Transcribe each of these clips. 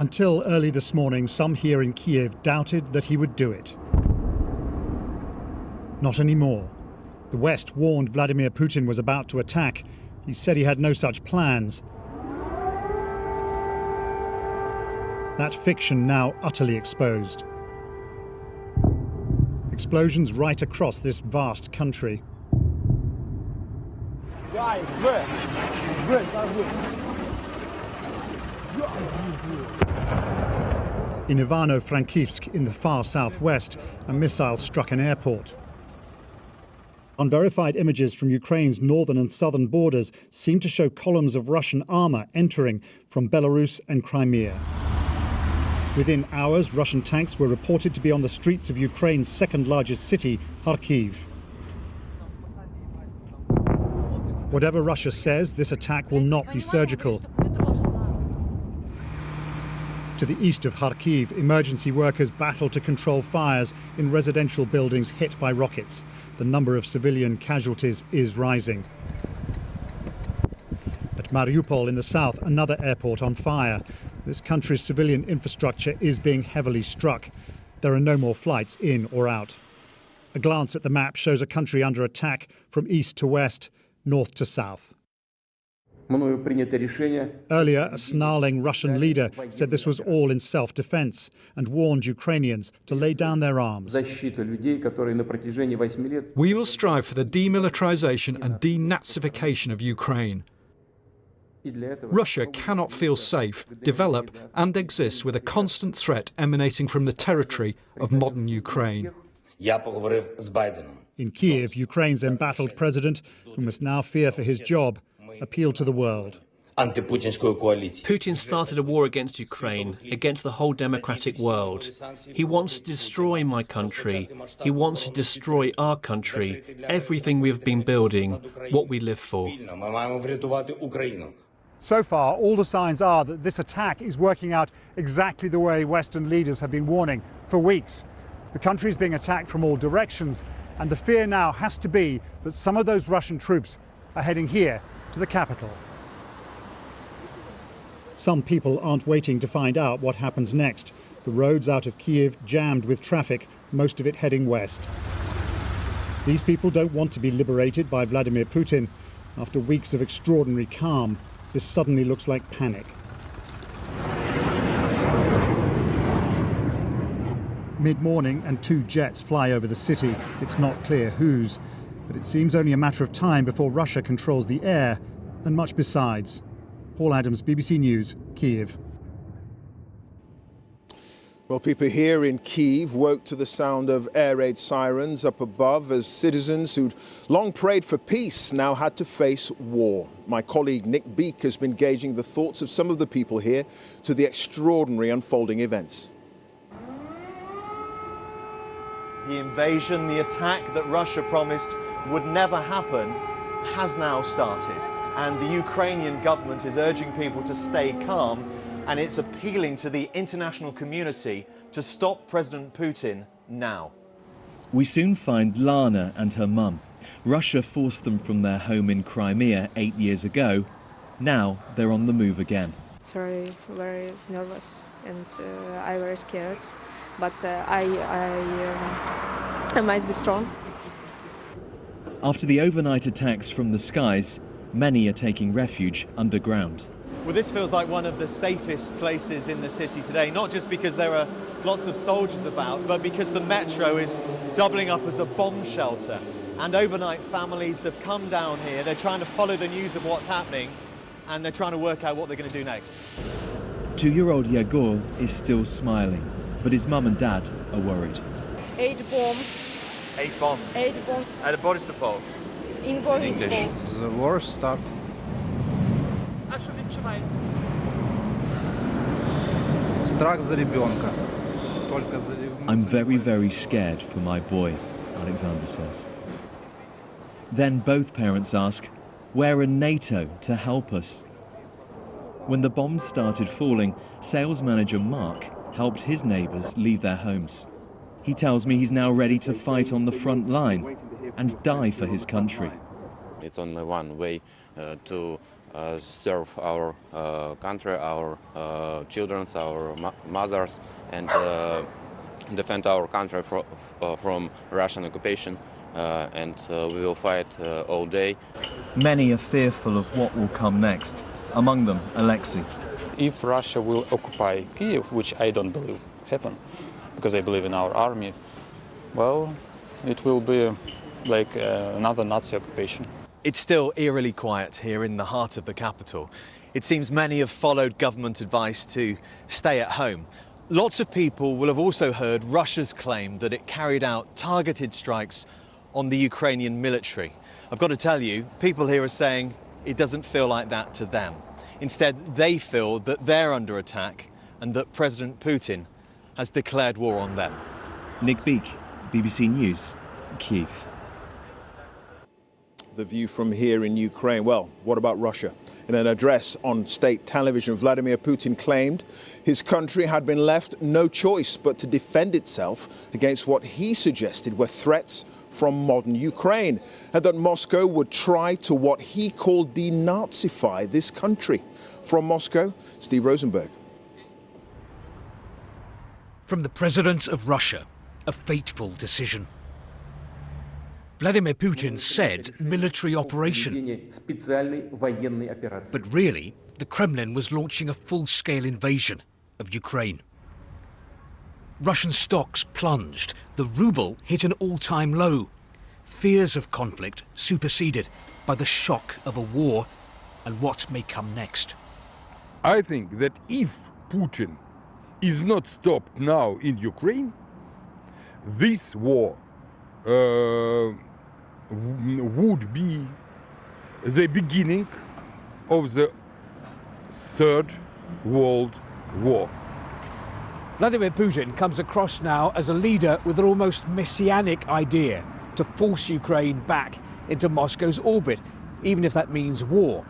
Until early this morning, some here in Kiev doubted that he would do it. Not anymore. The West warned Vladimir Putin was about to attack. He said he had no such plans. That fiction now utterly exposed. Explosions right across this vast country. In Ivano-Frankivsk, in the far southwest, a missile struck an airport. Unverified images from Ukraine's northern and southern borders seem to show columns of Russian armour entering from Belarus and Crimea. Within hours, Russian tanks were reported to be on the streets of Ukraine's second largest city, Kharkiv. Whatever Russia says, this attack will not be surgical. To the east of Kharkiv, emergency workers battle to control fires in residential buildings hit by rockets. The number of civilian casualties is rising. At Mariupol in the south, another airport on fire. This country's civilian infrastructure is being heavily struck. There are no more flights in or out. A glance at the map shows a country under attack from east to west, north to south. Earlier, a snarling Russian leader said this was all in self-defense and warned Ukrainians to lay down their arms. We will strive for the demilitarization and denazification of Ukraine. Russia cannot feel safe, develop and exist with a constant threat emanating from the territory of modern Ukraine. In Kiev, Ukraine's embattled president, who must now fear for his job, appealed to the world. Putin started a war against Ukraine, against the whole democratic world. He wants to destroy my country. He wants to destroy our country, everything we have been building, what we live for. So far, all the signs are that this attack is working out exactly the way Western leaders have been warning for weeks. The country is being attacked from all directions, and the fear now has to be that some of those Russian troops are heading here to the capital. Some people aren't waiting to find out what happens next. The roads out of Kiev jammed with traffic, most of it heading west. These people don't want to be liberated by Vladimir Putin. After weeks of extraordinary calm, this suddenly looks like panic. Mid-morning and two jets fly over the city. It's not clear whose but it seems only a matter of time before Russia controls the air and much besides. Paul Adams, BBC News, Kiev. Well, people here in Kiev woke to the sound of air raid sirens up above as citizens who'd long prayed for peace now had to face war. My colleague Nick Beake has been gauging the thoughts of some of the people here to the extraordinary unfolding events. The invasion, the attack that Russia promised would never happen has now started. And the Ukrainian government is urging people to stay calm and it's appealing to the international community to stop President Putin now. We soon find Lana and her mum. Russia forced them from their home in Crimea eight years ago. Now they're on the move again. It's very, very nervous and uh, I'm very scared. But uh, I, I, um, I must be strong. After the overnight attacks from the skies, many are taking refuge underground. Well, this feels like one of the safest places in the city today, not just because there are lots of soldiers about, but because the metro is doubling up as a bomb shelter. And overnight families have come down here. They're trying to follow the news of what's happening, and they're trying to work out what they're going to do next. Two-year-old Yegor is still smiling, but his mum and dad are worried. Eight bombs Eight bombs. Eight bombs. At Boryspil. In Boryspil. The war started. А що відчуваєте? I'm very, very scared for my boy, Alexander says. Then both parents ask, where are NATO to help us? When the bombs started falling, sales manager Mark helped his neighbours leave their homes. He tells me he's now ready to fight on the front line and die for his country. It's only one way uh, to uh, serve our uh, country, our uh, children, our mo mothers, and uh, defend our country fro from Russian occupation. and we will fight all day. Many are fearful of what will come next. Among them, Alexei. If Russia will occupy Kiev, which I don't believe happen, because I believe in our army, well, it will be like uh, another Nazi occupation. It's still eerily quiet here in the heart of the capital. It seems many have followed government advice to stay at home. Lots of people will have also heard Russia's claim that it carried out targeted strikes on the Ukrainian military. I've got to tell you, people here are saying it doesn't feel like that to them. Instead, they feel that they're under attack and that President Putin has declared war on them. Nick Beake, BBC News, Kiev the view from here in Ukraine. Well, what about Russia? In an address on state television, Vladimir Putin claimed his country had been left no choice but to defend itself against what he suggested were threats from modern Ukraine, and that Moscow would try to what he called denazify this country. From Moscow, Steve Rosenberg. From the President of Russia, a fateful decision. Vladimir Putin said military operation. But really, the Kremlin was launching a full-scale invasion of Ukraine. Russian stocks plunged, the ruble hit an all-time low. Fears of conflict superseded by the shock of a war and what may come next. I think that if Putin is not stopped now in Ukraine, this war uh, would be the beginning of the Third World War. Vladimir Putin comes across now as a leader with an almost messianic idea to force Ukraine back into Moscow's orbit, even if that means war.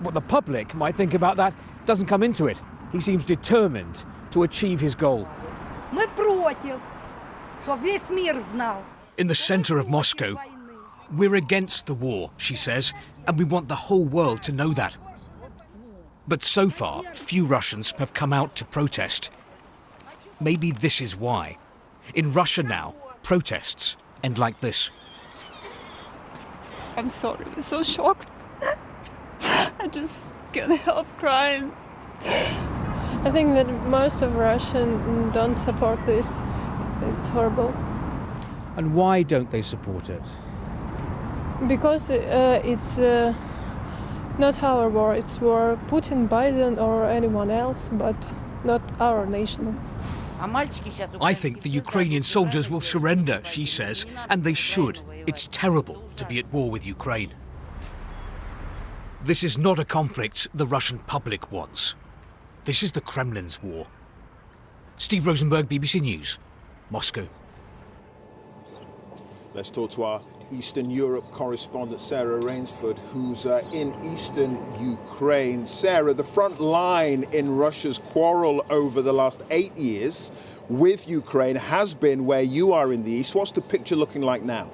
What the public might think about that doesn't come into it. He seems determined to achieve his goal. In the center of Moscow, we're against the war, she says, and we want the whole world to know that. But so far, few Russians have come out to protest. Maybe this is why. In Russia now, protests end like this. I'm sorry, I'm so shocked. I just can't help crying. I think that most of Russian don't support this. It's horrible. And why don't they support it? Because uh, it's uh, not our war, it's war Putin, Biden or anyone else, but not our nation. I think the Ukrainian soldiers will surrender, she says, and they should. It's terrible to be at war with Ukraine. This is not a conflict the Russian public wants. This is the Kremlin's war. Steve Rosenberg, BBC News, Moscow. Let's talk to our Eastern Europe correspondent Sarah Rainsford, who's uh, in eastern Ukraine. Sarah, the front line in Russia's quarrel over the last eight years with Ukraine has been where you are in the east. What's the picture looking like now?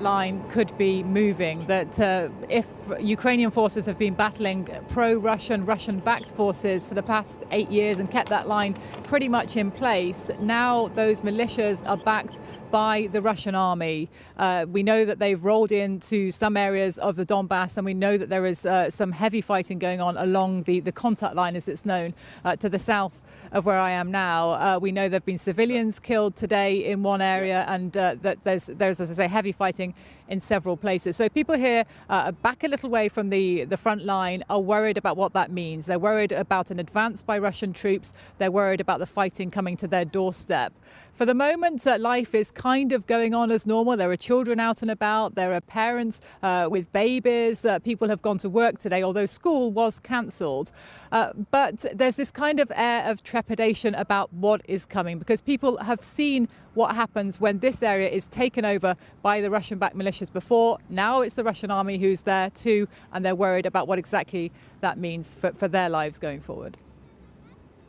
Line could be moving, that uh, if Ukrainian forces have been battling pro-Russian, Russian-backed forces for the past eight years and kept that line pretty much in place, now those militias are backed by the Russian army. Uh, we know that they've rolled into some areas of the Donbass and we know that there is uh, some heavy fighting going on along the, the contact line as it's known uh, to the south of where I am now. Uh, we know there have been civilians killed today in one area and uh, that there's, there's, as I say, heavy fighting thing in several places. So people here uh, back a little way from the, the front line are worried about what that means. They're worried about an advance by Russian troops. They're worried about the fighting coming to their doorstep. For the moment, uh, life is kind of going on as normal. There are children out and about. There are parents uh, with babies. Uh, people have gone to work today, although school was cancelled. Uh, but there's this kind of air of trepidation about what is coming because people have seen what happens when this area is taken over by the Russian-backed militias before. Now it's the Russian army who's there too, and they're worried about what exactly that means for, for their lives going forward.